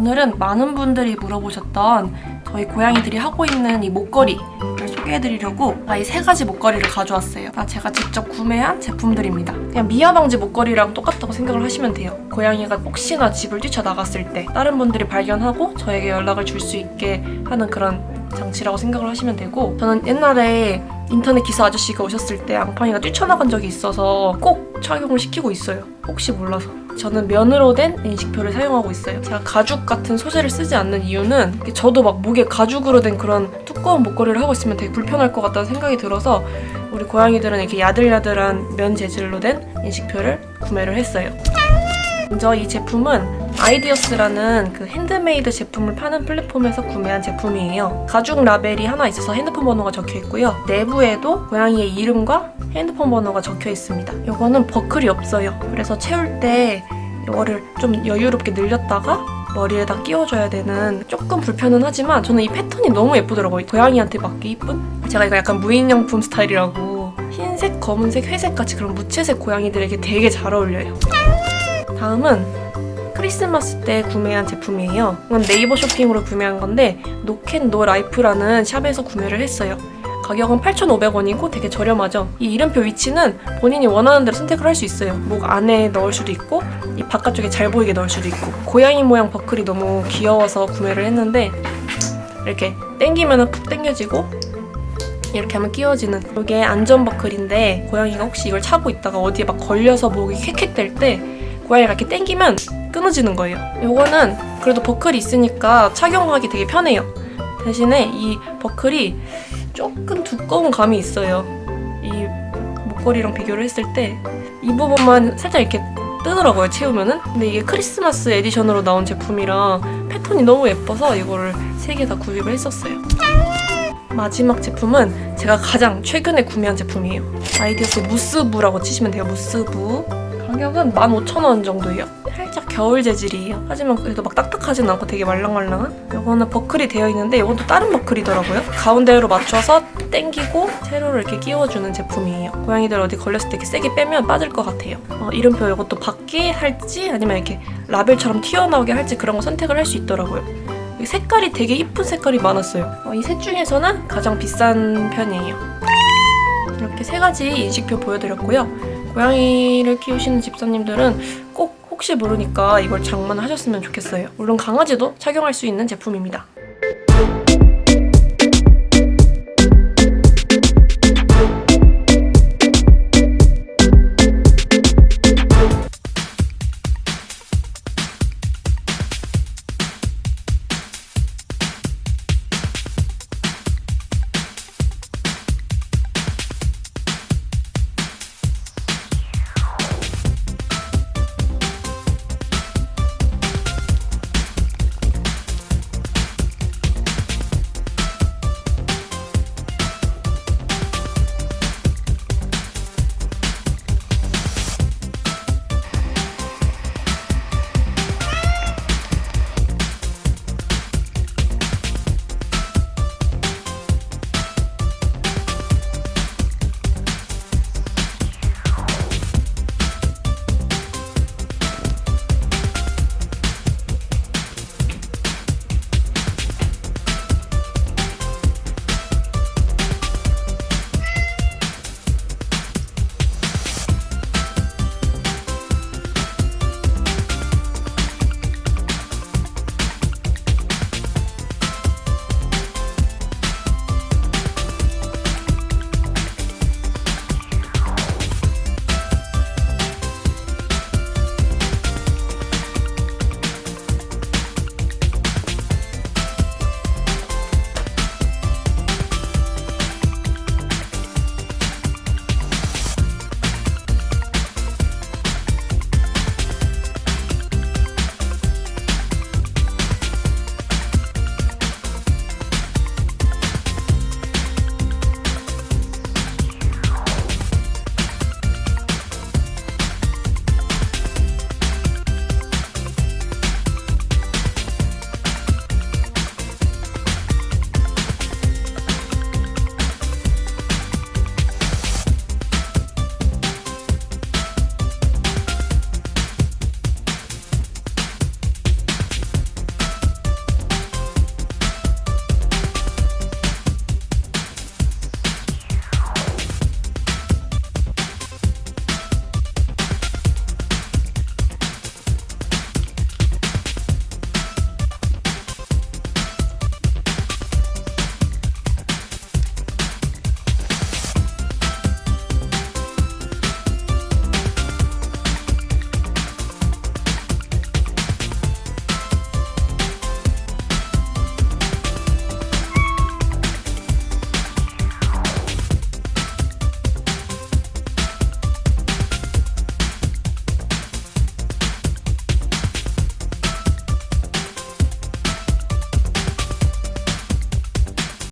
오늘은 많은 분들이 물어보셨던 저희 고양이들이 하고 있는 이 목걸이를 소개해드리려고 이 세 가지 목걸이를 가져왔어요. 다 제가 직접 구매한 제품들입니다. 그냥 미아 방지 목걸이랑 똑같다고 생각을 하시면 돼요. 고양이가 혹시나 집을 뛰쳐나갔을 때 다른 분들이 발견하고 저에게 연락을 줄 수 있게 하는 그런 장치라고 생각을 하시면 되고 저는 옛날에 인터넷 기사 아저씨가 오셨을 때 앙팡이가 뛰쳐나간 적이 있어서 꼭 착용을 시키고 있어요. 혹시 몰라서. 저는 면으로 된 인식표를 사용하고 있어요. 제가 가죽 같은 소재를 쓰지 않는 이유는 저도 막 목에 가죽으로 된 그런 두꺼운 목걸이를 하고 있으면 되게 불편할 것 같다는 생각이 들어서 우리 고양이들은 이렇게 야들야들한 면 재질로 된 인식표를 구매를 했어요. 먼저 이 제품은 아이디어스라는 그 핸드메이드 제품을 파는 플랫폼에서 구매한 제품이에요. 가죽 라벨이 하나 있어서 핸드폰 번호가 적혀 있고요. 내부에도 고양이의 이름과 핸드폰 번호가 적혀 있습니다. 이거는 버클이 없어요. 그래서 채울 때 이거를 좀 여유롭게 늘렸다가 머리에다 끼워줘야 되는 조금 불편은 하지만 저는 이 패턴이 너무 예쁘더라고요. 고양이한테 맞게 이쁜? 제가 이거 약간 무인양품 스타일이라고 흰색, 검은색, 회색 같이 그런 무채색 고양이들에게 되게 잘 어울려요. 다음은 크리스마스 때 구매한 제품이에요. 이건 네이버 쇼핑으로 구매한 건데 No Cat No Life라는 샵에서 구매를 했어요. 가격은 8,500원이고 되게 저렴하죠. 이 이름표 위치는 본인이 원하는 대로 선택을 할 수 있어요. 목 안에 넣을 수도 있고 이 바깥쪽에 잘 보이게 넣을 수도 있고 고양이 모양 버클이 너무 귀여워서 구매를 했는데 이렇게 당기면 푹 당겨지고 이렇게 하면 끼워지는 이게 안전 버클인데 고양이가 혹시 이걸 차고 있다가 어디에 막 걸려서 목이 헥헥될 때 고양이가 이렇게 당기면 끊어지는 거예요. 이거는 그래도 버클이 있으니까 착용하기 되게 편해요. 대신에 이 버클이 조금 두꺼운 감이 있어요. 이 목걸이랑 비교를 했을 때 이 부분만 살짝 이렇게 뜨더라고요, 채우면은. 근데 이게 크리스마스 edition으로 나온 제품이라 패턴이 너무 예뻐서 이거를 세 개 다 구입을 했었어요. 마지막 제품은 제가 가장 최근에 구매한 제품이에요. 아이디어스 무스부라고 치시면 돼요, 무스부. 가격은 15,000원 정도예요. 살짝 겨울 재질이에요. 하지만 그래도 막 딱딱하진 않고 되게 말랑말랑한? 이거는 버클이 되어 있는데 이것도 다른 버클이더라고요. 가운데로 맞춰서 당기고 세로를 이렇게 끼워주는 제품이에요. 고양이들 어디 걸렸을 때 이렇게 세게 빼면 빠질 것 같아요. 어, 이름표 이것도 받게 할지 아니면 이렇게 라벨처럼 튀어나오게 할지 그런 거 선택을 할 수 있더라고요. 이 색깔이 되게 이쁜 색깔이 많았어요. 어, 이셋 중에서는 가장 비싼 편이에요. 이렇게 세 가지 인식표 보여드렸고요. 고양이를 키우시는 집사님들은 꼭 혹시 모르니까 이걸 장만하셨으면 좋겠어요. 물론 강아지도 착용할 수 있는 제품입니다.